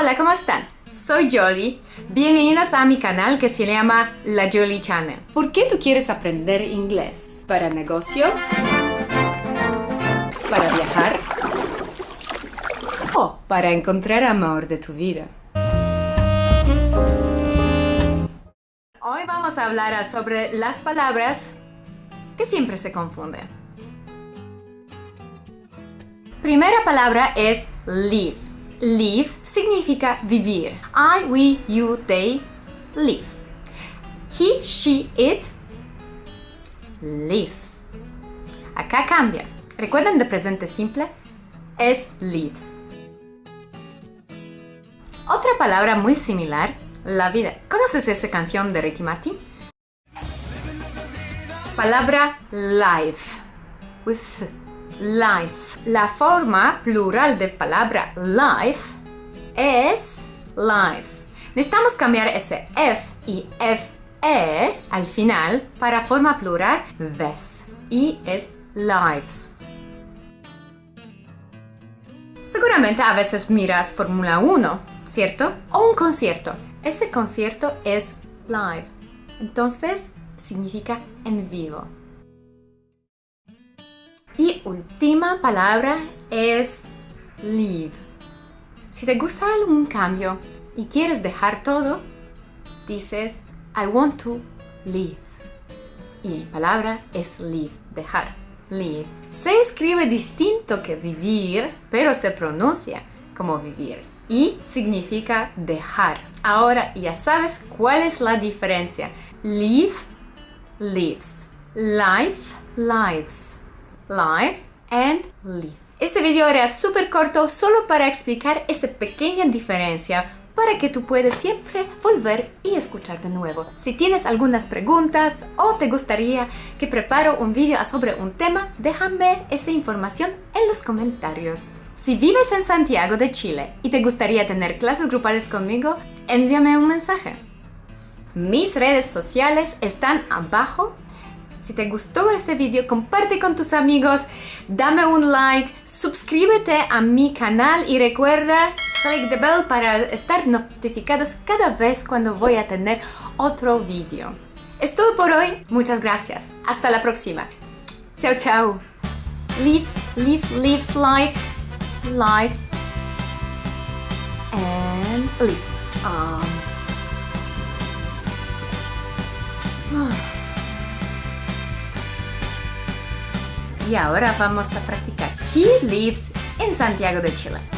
Hola, ¿cómo están? Soy Jolie. Bienvenidos a mi canal que se llama La Jolie Channel. ¿Por qué tú quieres aprender inglés? ¿Para negocio? ¿Para viajar? ¿O para encontrar amor de tu vida? Hoy vamos a hablar sobre las palabras que siempre se confunden. Primera palabra es live. Live significa vivir. I, we, you, they, live. He, she, it, lives. Acá cambia. ¿Recuerdan de presente simple? Es lives. Otra palabra muy similar, la vida. ¿Conoces esa canción de Ricky Martin? Palabra life. With life. La forma plural de palabra life es lives. Necesitamos cambiar ese F y FE al final para forma plural ves y es lives. Seguramente a veces miras Fórmula 1, ¿cierto? O un concierto. Ese concierto es live. Entonces significa en vivo. Última palabra es leave. Si te gusta algún cambio y quieres dejar todo, dices I want to leave. Y palabra es leave, dejar. Leave. Se escribe distinto que vivir, pero se pronuncia como vivir. Y significa dejar. Ahora ya sabes cuál es la diferencia. Leave, lives. Life, lives live and live. Este video era súper corto solo para explicar esa pequeña diferencia para que tú puedas siempre volver y escuchar de nuevo. Si tienes algunas preguntas o te gustaría que preparo un video sobre un tema, déjame esa información en los comentarios. Si vives en Santiago de Chile y te gustaría tener clases grupales conmigo, envíame un mensaje. Mis redes sociales están abajo si te gustó este video, comparte con tus amigos, dame un like, suscríbete a mi canal y recuerda click the bell para estar notificados cada vez cuando voy a tener otro video. Es todo por hoy, muchas gracias. Hasta la próxima. Chao, chao. Live, live, lives life, life, and live. Um. Y ahora vamos a practicar. He lives in Santiago de Chile.